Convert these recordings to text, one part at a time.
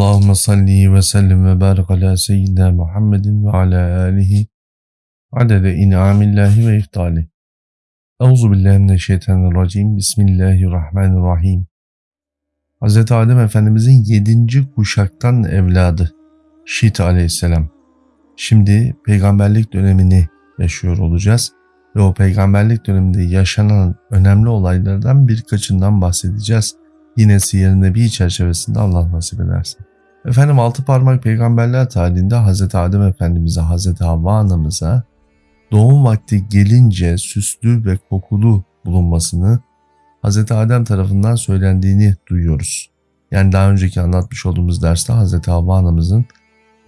Allahümme salli ve sellim ve barik ala seyyidina Muhammedin ve ala alihi adede in'amillahi ve iftali. Euzu billahi mineşşeytanirracim. Bismillahirrahmanirrahim. Hz. Adem Efendimizin yedinci kuşaktan evladı Şit aleyhisselam. Şimdi peygamberlik dönemini yaşıyor olacağız ve o peygamberlik döneminde yaşanan önemli olaylardan birkaçından bahsedeceğiz. Yine Siyer Nebi çerçevesinde Allah nasip ederse. Efendim altı parmak peygamberler tarihinde Hz. Adem Efendimiz'e, Hz. Havva anamıza doğum vakti gelince süslü ve kokulu bulunmasını Hz. Adem tarafından söylendiğini duyuyoruz. Yani daha önceki anlatmış olduğumuz derste Hz. Havva anamızın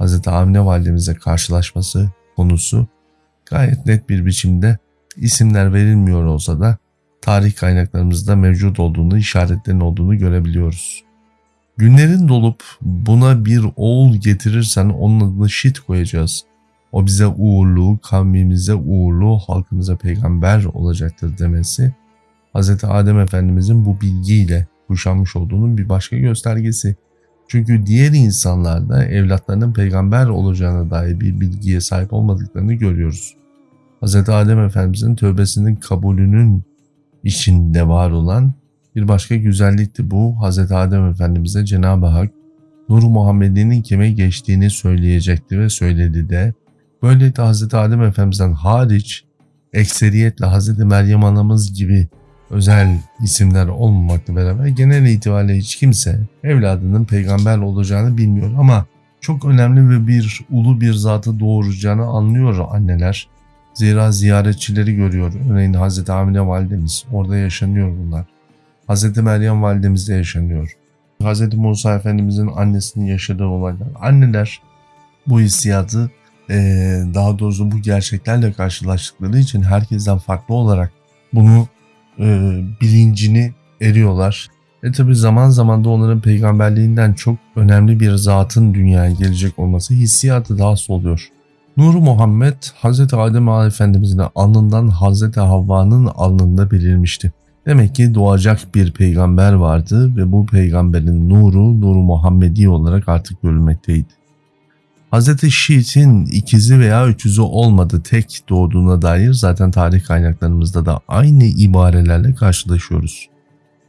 Hz. Amine validemize karşılaşması konusu gayet net bir biçimde isimler verilmiyor olsa da tarih kaynaklarımızda mevcut olduğunu, işaretlerin olduğunu görebiliyoruz. Günlerin dolup buna bir oğul getirirsen onun adını Şit koyacağız. O bize uğurlu, kavmimize uğurlu, halkımıza peygamber olacaktır demesi Hz. Adem Efendimizin bu bilgiyle kuşanmış olduğunun bir başka göstergesi. Çünkü diğer insanlarda evlatlarının peygamber olacağına dair bir bilgiye sahip olmadıklarını görüyoruz. Hz. Adem Efendimizin tövbesinin kabulünün içinde var olan bir başka güzellikti bu. Hz. Adem Efendimiz'e Cenab-ı Hak Nur Muhammed'in kime geçtiğini söyleyecekti ve söyledi de. Böylece Hz. Adem Efendimiz'den hariç ekseriyetle Hz. Meryem anamız gibi özel isimler olmamakla beraber genel itibariyle hiç kimse evladının peygamber olacağını bilmiyor ama çok önemli ve bir ulu bir zatı doğuracağını anlıyor anneler. Zira ziyaretçileri görüyor. Örneğin Hz. Amine validemiz. Orada yaşanıyor bunlar. Hz. Meryem validemizde yaşanıyor. Hz. Musa Efendimizin annesinin yaşadığı olaylar. Anneler bu hissiyatı daha doğrusu bu gerçeklerle karşılaştıkları için herkesten farklı olarak bunu bilincini eriyorlar. E tabi zaman zaman da onların peygamberliğinden çok önemli bir zatın dünyaya gelecek olması hissiyatı daha oluyor. Nur Muhammed Hz. Adem Efendimizin alnından Hz. Havva'nın alnında belirmişti. Demek ki doğacak bir peygamber vardı ve bu peygamberin nuru Nur Muhammedi olarak artık görülmekteydi. Hz. Şiit'in ikizi veya üçüzü olmadı tek doğduğuna dair zaten tarih kaynaklarımızda da aynı ibarelerle karşılaşıyoruz.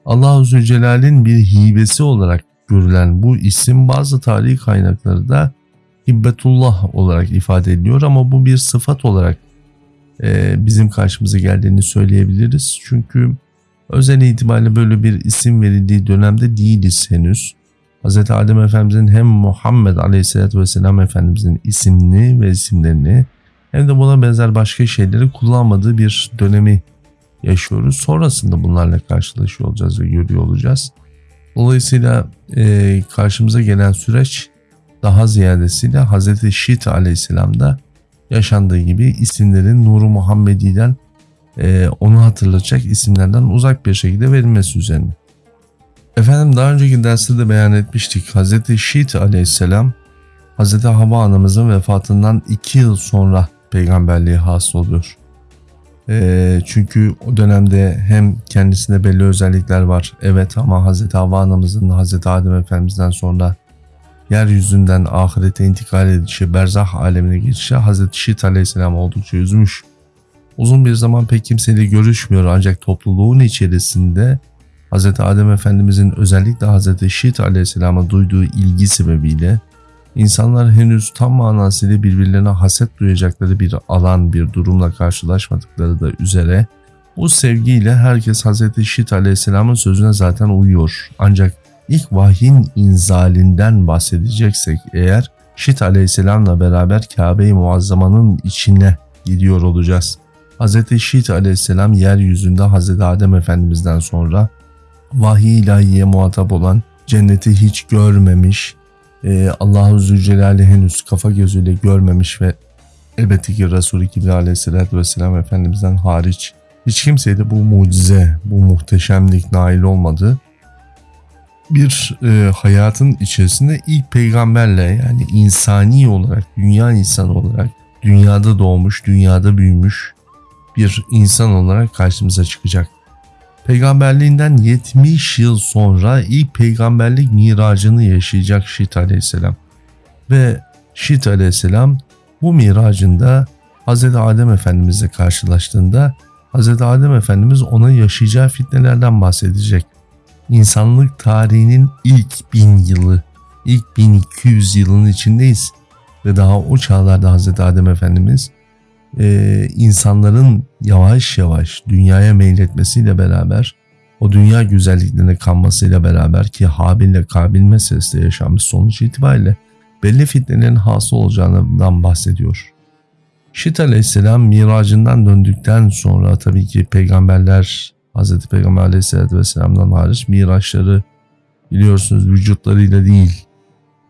Allah-u Zülcelal'in bir hibesi olarak görülen bu isim bazı tarih kaynakları da hibbetullah olarak ifade ediliyor ama bu bir sıfat olarak e, bizim karşımıza geldiğini söyleyebiliriz. Çünkü özel itibariyle böyle bir isim verildiği dönemde değiliz henüz. Hz. Adem Efendimizin hem Muhammed Aleyhisselatü Vesselam Efendimizin isimini ve isimlerini hem de buna benzer başka şeyleri kullanmadığı bir dönemi yaşıyoruz. Sonrasında bunlarla karşılaşıyor olacağız ve görüyor olacağız. Dolayısıyla e, karşımıza gelen süreç daha ziyadesiyle Hz. Şit aleyhisselamda yaşandığı gibi isimlerin Nuru Muhammedi'den e, onu hatırlatacak isimlerden uzak bir şekilde verilmesi üzerine. Efendim daha önceki derste de beyan etmiştik. Hz. Şit aleyhisselam Hz. Havva anamızın vefatından 2 yıl sonra peygamberliğe hasıl oluyor. E, çünkü o dönemde hem kendisinde belli özellikler var. Evet ama Hz. Havva anamızın Hz. Adem Efendimiz'den sonra yeryüzünden ahirete intikal edişi, berzah alemine geçişi Hz. Şit aleyhisselam oldukça üzmüş. Uzun bir zaman pek kimseyle görüşmüyor ancak topluluğun içerisinde Hz. Adem Efendimizin özellikle Hz. Şit aleyhisselama duyduğu ilgi sebebiyle insanlar henüz tam manasıyla birbirlerine haset duyacakları bir alan bir durumla karşılaşmadıkları da üzere bu sevgiyle herkes Hz. Şit aleyhisselamın sözüne zaten uyuyor. Ancak İlk vahyin inzalinden bahsedeceksek eğer Şit aleyhisselamla beraber Kabe-i Muazzama'nın içine gidiyor olacağız. Hz. Şit aleyhisselam yeryüzünde Hz. Adem Efendimiz'den sonra vahiy ilahiye muhatap olan cenneti hiç görmemiş, e, Allah-u Zülcelal'i henüz kafa gözüyle görmemiş ve elbette ki Resulü Kibri aleyhisselatü vesselam Efendimiz'den hariç hiç kimseye de bu mucize, bu muhteşemlik nail olmadı bir e, hayatın içerisinde ilk peygamberle yani insani olarak, dünya insanı olarak, dünyada doğmuş, dünyada büyümüş bir insan olarak karşımıza çıkacak. Peygamberliğinden 70 yıl sonra ilk peygamberlik miracını yaşayacak Şit aleyhisselam. Ve Şit aleyhisselam bu miracında Hz. Adem Efendimizle karşılaştığında Hz. Adem Efendimiz ona yaşayacağı fitnelerden bahsedecek. İnsanlık tarihinin ilk bin yılı, ilk 1200 yılın içindeyiz. Ve daha o çağlarda Hz. Adem Efendimiz e, insanların yavaş yavaş dünyaya meyletmesiyle beraber o dünya güzelliklerine kanmasıyla beraber ki Habil ile Kabil meselesi de yaşanmış sonuç itibariyle belli fitnelerin hasıl olacağından bahsediyor. Şit aleyhisselam miracından döndükten sonra tabii ki peygamberler Hz. Peygamber aleyhisselatü vesselam'dan hariç miraçları biliyorsunuz vücutlarıyla değil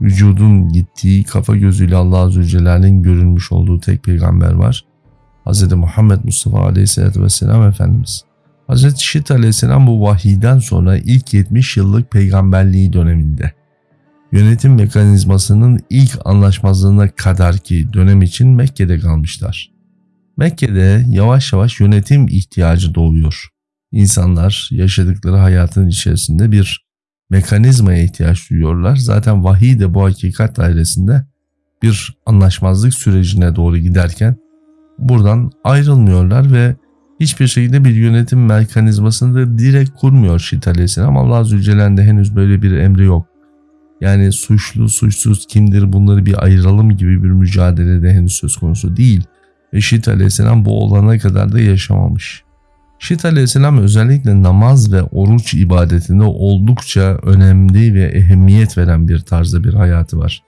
vücudun gittiği kafa gözüyle Allah Celle'nin görünmüş olduğu tek peygamber var. Hz. Muhammed Mustafa Aleyhisselatü Vesselam Efendimiz. Hz. Şit Aleyhisselam bu vahiyden sonra ilk 70 yıllık peygamberliği döneminde yönetim mekanizmasının ilk anlaşmazlığına kadar ki dönem için Mekke'de kalmışlar. Mekke'de yavaş yavaş yönetim ihtiyacı doğuyor. İnsanlar yaşadıkları hayatın içerisinde bir mekanizmaya ihtiyaç duyuyorlar. Zaten vahiy de bu hakikat dairesinde bir anlaşmazlık sürecine doğru giderken buradan ayrılmıyorlar ve hiçbir şekilde bir yönetim mekanizmasını da direkt kurmuyor Şit Aleyhisselam. Allah Celle'nin henüz böyle bir emri yok. Yani suçlu suçsuz kimdir bunları bir ayıralım gibi bir mücadele de henüz söz konusu değil. Ve Şit Aleyhisselam bu olana kadar da yaşamamış. Şit Aleyhisselam özellikle namaz ve oruç ibadetinde oldukça önemli ve ehemmiyet veren bir tarzda bir hayatı var.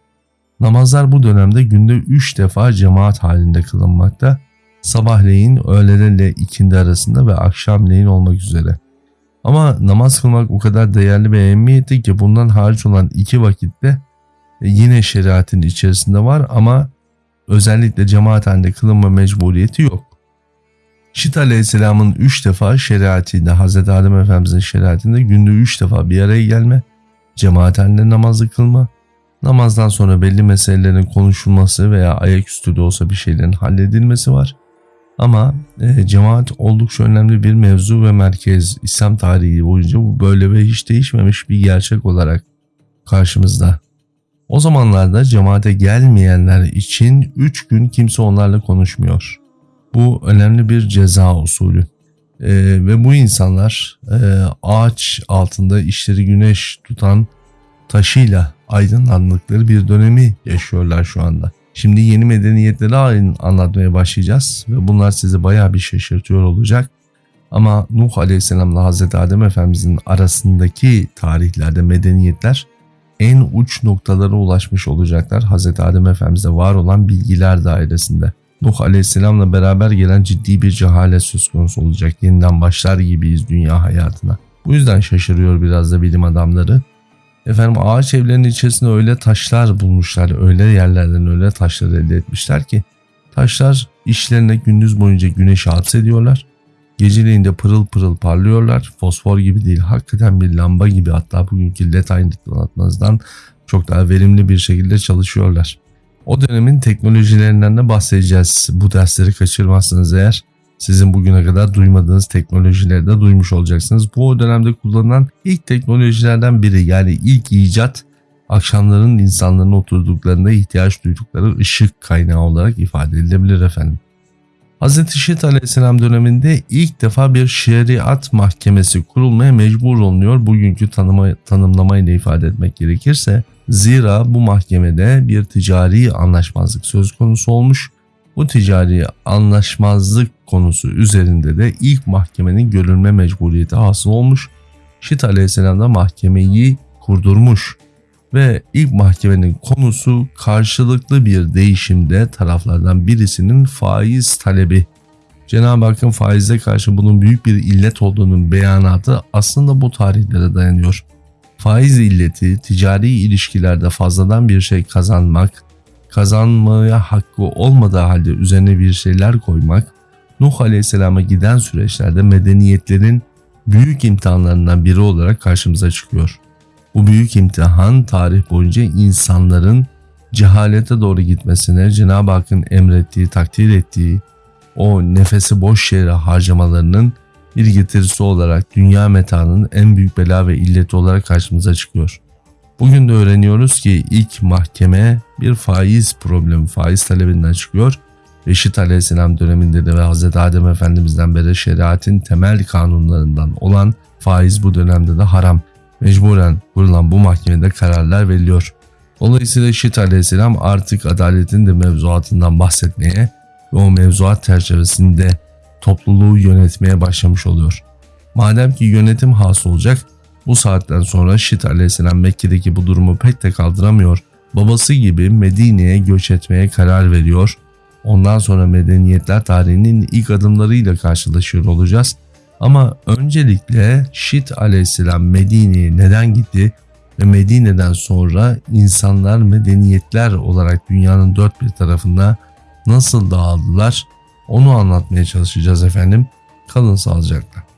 Namazlar bu dönemde günde 3 defa cemaat halinde kılınmakta. Sabahleyin, öğlelerle ikindi arasında ve akşamleyin olmak üzere. Ama namaz kılmak o kadar değerli ve ehemmiyetli ki bundan hariç olan iki vakitte yine şeriatın içerisinde var ama özellikle cemaat halinde kılınma mecburiyeti yok. Şit Aleyhisselam'ın 3 defa şeriatinde, Hz. Adem Efendimiz'in şeriatinde günde 3 defa bir araya gelme, cemaat halinde namazı kılma, namazdan sonra belli meselelerin konuşulması veya ayaküstü de olsa bir şeylerin halledilmesi var. Ama e, cemaat oldukça önemli bir mevzu ve merkez. İslam tarihi boyunca bu böyle ve hiç değişmemiş bir gerçek olarak karşımızda. O zamanlarda cemaate gelmeyenler için 3 gün kimse onlarla konuşmuyor. Bu önemli bir ceza usulü. Ee, ve bu insanlar e, ağaç altında işleri güneş tutan taşıyla aydınlandıkları bir dönemi yaşıyorlar şu anda. Şimdi yeni medeniyetleri anlatmaya başlayacağız ve bunlar sizi bayağı bir şaşırtıyor olacak. Ama Nuh Aleyhisselam'la Hazreti Adem Efendimizin arasındaki tarihlerde medeniyetler en uç noktalara ulaşmış olacaklar. Hazreti Adem Efendimiz'de var olan bilgiler dairesinde. Nuh Aleyhisselam'la beraber gelen ciddi bir cehalet söz konusu olacak. Yeniden başlar gibiyiz dünya hayatına. Bu yüzden şaşırıyor biraz da bilim adamları. Efendim ağaç evlerinin içerisinde öyle taşlar bulmuşlar, öyle yerlerden öyle taşlar elde etmişler ki taşlar işlerine gündüz boyunca güneşi hapsediyorlar. Geceleyin de pırıl pırıl parlıyorlar. Fosfor gibi değil, hakikaten bir lamba gibi hatta bugünkü led aydınlatmazdan çok daha verimli bir şekilde çalışıyorlar. O dönemin teknolojilerinden de bahsedeceğiz. Bu dersleri kaçırmazsanız eğer sizin bugüne kadar duymadığınız teknolojileri de duymuş olacaksınız. Bu dönemde kullanılan ilk teknolojilerden biri yani ilk icat akşamların insanların oturduklarında ihtiyaç duydukları ışık kaynağı olarak ifade edilebilir efendim. Hz. Şit Aleyhisselam döneminde ilk defa bir şeriat mahkemesi kurulmaya mecbur olunuyor. Bugünkü tanıma, tanımlamayla ifade etmek gerekirse zira bu mahkemede bir ticari anlaşmazlık söz konusu olmuş bu ticari anlaşmazlık konusu üzerinde de ilk mahkemenin görülme mecburiyeti hasıl olmuş. Şit aleyhisselam da mahkemeyi kurdurmuş ve ilk mahkemenin konusu karşılıklı bir değişimde taraflardan birisinin faiz talebi. Cenab-ı Hakk'ın faize karşı bunun büyük bir illet olduğunun beyanatı aslında bu tarihlere dayanıyor. Faiz illeti ticari ilişkilerde fazladan bir şey kazanmak, kazanmaya hakkı olmadığı halde üzerine bir şeyler koymak, Nuh Aleyhisselam'a giden süreçlerde medeniyetlerin büyük imtihanlarından biri olarak karşımıza çıkıyor. Bu büyük imtihan tarih boyunca insanların cehalete doğru gitmesine, Cenab-ı Hakk'ın emrettiği, takdir ettiği o nefesi boş yere harcamalarının bir getirisi olarak dünya metanın en büyük bela ve illeti olarak karşımıza çıkıyor. Bugün de öğreniyoruz ki ilk mahkeme bir faiz problemi, faiz talebinden çıkıyor. Reşit Aleyhisselam döneminde de ve Hz. Adem Efendimiz'den beri şeriatin temel kanunlarından olan faiz bu dönemde de haram. Mecburen kurulan bu mahkemede kararlar veriliyor. Dolayısıyla Reşit Aleyhisselam artık adaletin de mevzuatından bahsetmeye ve o mevzuat çerçevesinde topluluğu yönetmeye başlamış oluyor. Madem ki yönetim has olacak, bu saatten sonra Şit aleyhisselam Mekke'deki bu durumu pek de kaldıramıyor. Babası gibi Medine'ye göç etmeye karar veriyor. Ondan sonra medeniyetler tarihinin ilk adımlarıyla karşılaşıyor olacağız. Ama öncelikle Şit aleyhisselam Medine'ye neden gitti ve Medine'den sonra insanlar medeniyetler olarak dünyanın dört bir tarafında nasıl dağıldılar onu anlatmaya çalışacağız efendim. Kalın sağlıcakla.